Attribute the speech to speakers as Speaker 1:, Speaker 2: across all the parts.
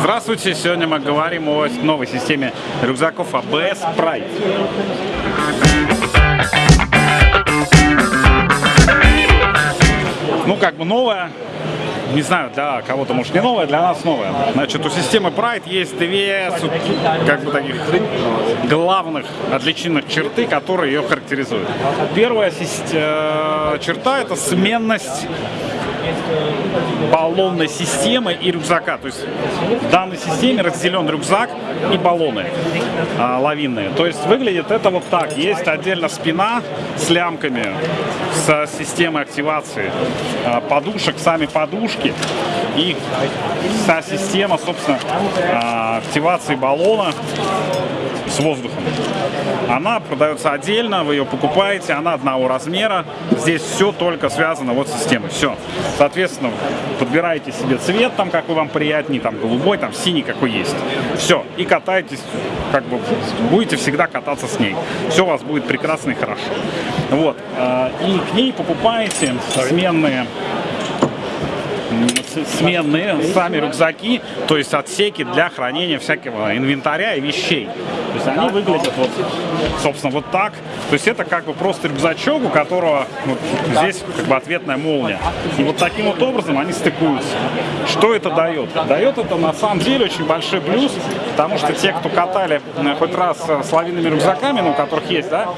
Speaker 1: Здравствуйте! Сегодня мы говорим о новой системе рюкзаков ABS Pride. Ну, как бы новая, не знаю, для кого-то может не новая, для нас новая. Значит, у системы Pride есть две, как бы таких главных отличительных черты, которые ее характеризуют. Первая э, черта – это сменность баллонной системы и рюкзака. То есть в данной системе разделен рюкзак и баллоны а, лавинные. То есть выглядит это вот так. Есть отдельно спина с лямками, с системой активации а, подушек, сами подушки и вся система, собственно, а, активации баллона с воздухом. Она продается отдельно, вы ее покупаете, она одного размера. Здесь все только связано вот с системой. Все. Соответственно, подбираете себе цвет, там, какой вам приятнее, там, голубой, там, синий, какой есть. Все. И катаетесь, как бы, будете всегда кататься с ней. Все у вас будет прекрасно и хорошо. Вот. А, и к ней покупаете сменные сменные сами рюкзаки, то есть отсеки для хранения всякого инвентаря и вещей. То есть они выглядят вот, собственно, вот так. То есть это как бы просто рюкзачок, у которого вот здесь как бы ответная молния. И вот таким вот образом они стыкуются. Что это дает? Дает это на самом деле очень большой плюс, потому что те, кто катали э, хоть раз э, с лавинными рюкзаками, ну, у которых есть, да,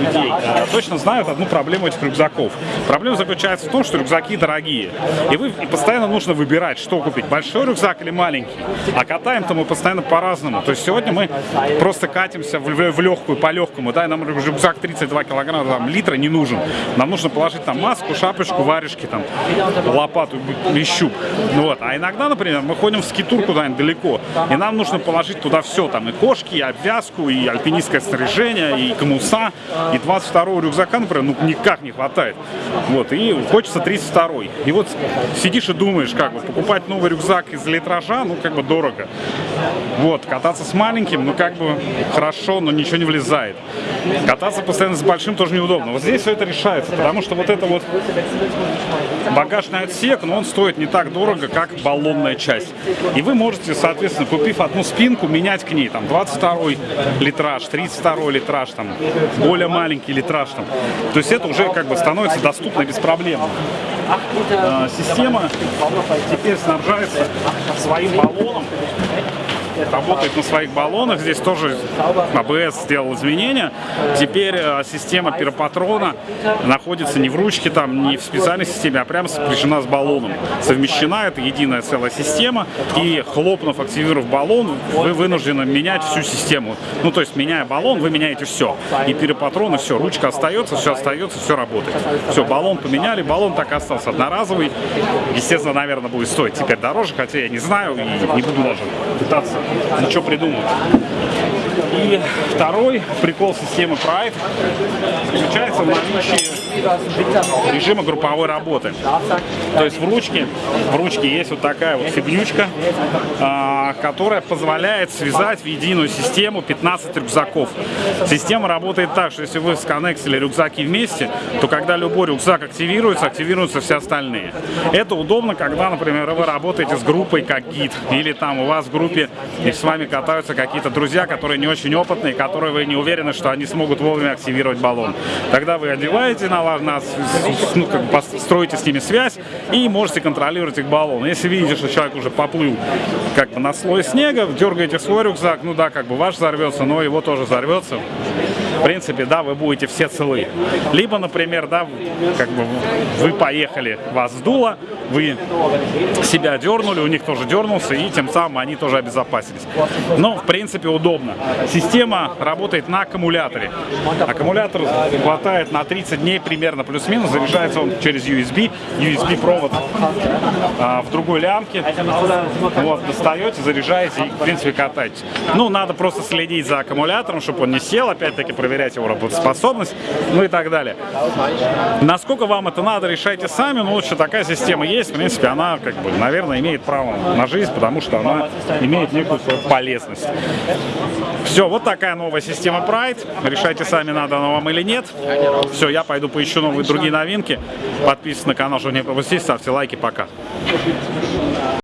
Speaker 1: людей, э, точно знают одну проблему этих рюкзаков. Проблема заключается в том, что рюкзаки дорогие. И вы и постоянно нужно выбирать, что купить, большой рюкзак или маленький. А катаем-то мы постоянно по-разному. То есть сегодня мы просто катимся в, в, в легкую, по легкому, да, и нам рюкзак 32 килограмма, там, литра не нужен. Нам нужно положить там маску, шапочку, варежки, там, лопату и щуп. Ну, вот. А иногда, например, мы ходим в скитур куда-нибудь далеко, и нам нужно положить туда все, там, и кошки, и обвязку, и альпинистское снаряжение, и комуса, и 22 рюкзака, например, ну, никак не хватает. Вот, и хочется 32 -й. И вот сидишь и думаешь, как бы, покупать новый рюкзак из литража, ну, как бы дорого. Вот, кататься с маленьким, ну, как бы, хорошо, но ничего не влезает. Кататься постоянно с большим тоже неудобно. Вот здесь все это решается, потому что вот это вот багажный отсек, но он стоит не так дорого, как баллонная часть. И вы можете, соответственно, купив одну спинку, менять к ней, там, 22 литраж, 32 литраж, там, более маленький литраж, там. То есть это уже, как бы, становится доступно без проблем. А, система теперь снабжается своим баллоном работает на своих баллонах. Здесь тоже АБС сделал изменения. Теперь э, система пиропатрона находится не в ручке, там, не в специальной системе, а прямо сопряжена с баллоном. Совмещена, это единая целая система. И хлопнув, активировав баллон, вы вынуждены менять всю систему. Ну, то есть, меняя баллон, вы меняете все. И пиропатрон, и все. Ручка остается, все остается, все работает. Все, баллон поменяли, баллон так остался одноразовый. Естественно, наверное, будет стоить теперь дороже, хотя я не знаю и не буду даже пытаться ничего придумать. И второй прикол системы Pride заключается в наличии режима групповой работы. То есть в ручке, в ручке есть вот такая вот фигнючка, а, которая позволяет связать в единую систему 15 рюкзаков. Система работает так, что если вы сконнектили рюкзаки вместе, то когда любой рюкзак активируется, активируются все остальные. Это удобно, когда, например, вы работаете с группой как гид, или там у вас в группе и с вами катаются какие-то друзья, которые не очень опытные, которые вы не уверены, что они смогут вовремя активировать баллон. Тогда вы одеваете на на, ну, как бы строите с ними связь и можете контролировать их баллон. Если видите, что человек уже поплыл как бы на слой снега, дергаете свой рюкзак, ну да, как бы ваш взорвется, но его тоже взорвется в принципе, да, вы будете все целы. Либо, например, да, как бы вы поехали, вас сдуло, вы себя дернули, у них тоже дернулся, и тем самым они тоже обезопасились. Но, в принципе, удобно. Система работает на аккумуляторе. Аккумулятор хватает на 30 дней примерно, плюс-минус, заряжается он через USB, USB-провод а, в другой лямке. Вот, достаете, заряжаете и, в принципе, катаетесь. Ну, надо просто следить за аккумулятором, чтобы он не сел, опять-таки, проверять его работоспособность, ну и так далее. Насколько вам это надо, решайте сами, но лучше такая система есть, в принципе, она, как бы, наверное, имеет право на жизнь, потому что она имеет некую свою полезность. Все, вот такая новая система Pride. Решайте сами, надо она вам или нет. Все, я пойду поищу новые другие новинки. Подписывайтесь на канал, чтобы не пропустить, ставьте лайки, пока.